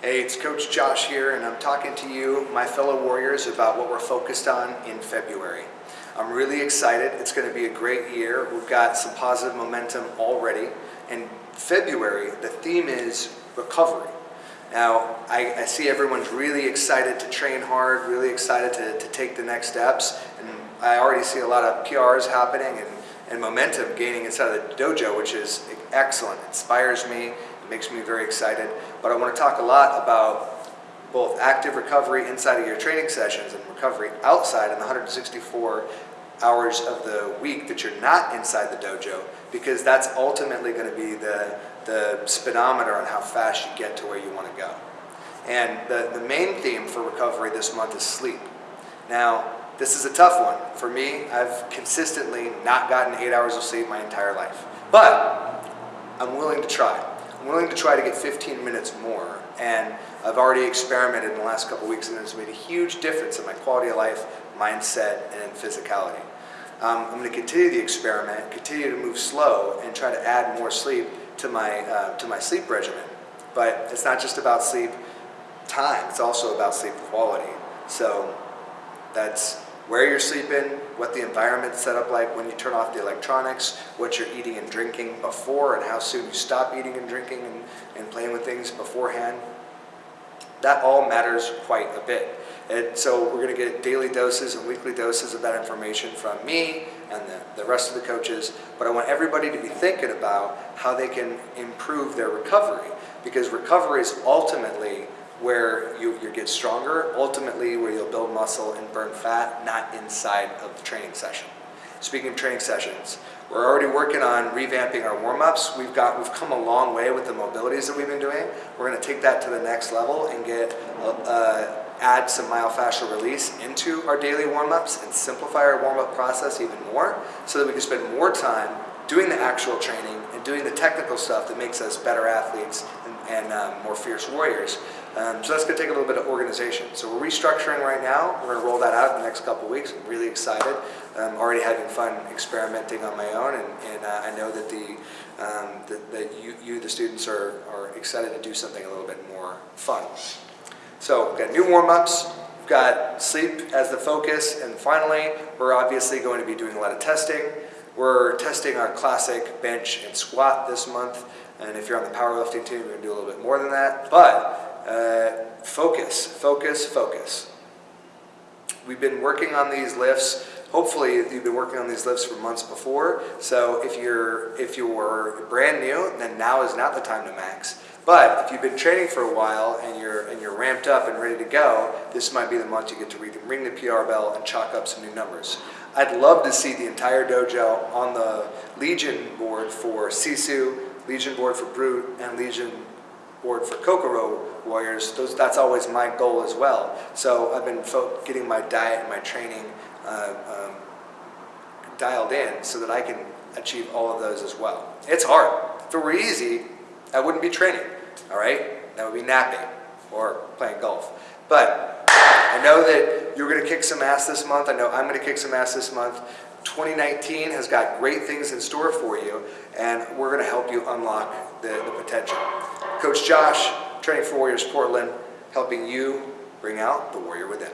Hey, it's Coach Josh here, and I'm talking to you, my fellow Warriors, about what we're focused on in February. I'm really excited. It's going to be a great year. We've got some positive momentum already. In February, the theme is recovery. Now, I, I see everyone's really excited to train hard, really excited to, to take the next steps, and I already see a lot of PRs happening and, and momentum gaining inside of the dojo, which is excellent. It inspires me, makes me very excited. But I want to talk a lot about both active recovery inside of your training sessions and recovery outside in the 164 hours of the week that you're not inside the dojo because that's ultimately going to be the, the speedometer on how fast you get to where you want to go. And the, the main theme for recovery this month is sleep. Now, this is a tough one. For me, I've consistently not gotten eight hours of sleep my entire life. But I'm willing to try. I'm willing to try to get 15 minutes more. And I've already experimented in the last couple weeks and it's made a huge difference in my quality of life, mindset, and physicality. Um, I'm going to continue the experiment, continue to move slow, and try to add more sleep to my, uh, to my sleep regimen. But it's not just about sleep time, it's also about sleep quality. So that's where you're sleeping, what the environment's set up like when you turn off the electronics, what you're eating and drinking before, and how soon you stop eating and drinking and, and playing with things beforehand. That all matters quite a bit. And so we're going to get daily doses and weekly doses of that information from me and the, the rest of the coaches. But I want everybody to be thinking about how they can improve their recovery because recovery is ultimately where you, you get stronger, ultimately where you'll build muscle and burn fat, not inside of the training session. Speaking of training sessions, we're already working on revamping our warm-ups. We've got we've come a long way with the mobilities that we've been doing. We're going to take that to the next level and get uh, add some myofascial release into our daily warm-ups and simplify our warm-up process even more so that we can spend more time doing the actual training and doing the technical stuff that makes us better athletes and, and um, more fierce warriors. Um, so that's going to take a little bit of organization. So we're restructuring right now. We're going to roll that out in the next couple weeks. I'm really excited. I'm already having fun experimenting on my own, and, and uh, I know that the um, that, that you, you, the students, are, are excited to do something a little bit more fun. So we've got new warm-ups, we've got sleep as the focus, and finally, we're obviously going to be doing a lot of testing. We're testing our classic bench and squat this month, and if you're on the powerlifting team, you're going to do a little bit more than that. But uh, focus, focus, focus. We've been working on these lifts. Hopefully, you've been working on these lifts for months before. So if you're if you're brand new, then now is not the time to max. But if you've been training for a while and you're and you're ramped up and ready to go, this might be the month you get to ring the PR bell and chalk up some new numbers. I'd love to see the entire dojo on the Legion board for Sisu, Legion board for Brute, and Legion board for Kokoro Warriors. Those, that's always my goal as well. So I've been getting my diet and my training uh, um, dialed in so that I can achieve all of those as well. It's hard. If it were easy, I wouldn't be training, all right? That would be napping or playing golf. But I know that you're going to kick some ass this month. I know I'm going to kick some ass this month. 2019 has got great things in store for you, and we're going to help you unlock the, the potential. Coach Josh, Training for Warriors Portland, helping you bring out the warrior within.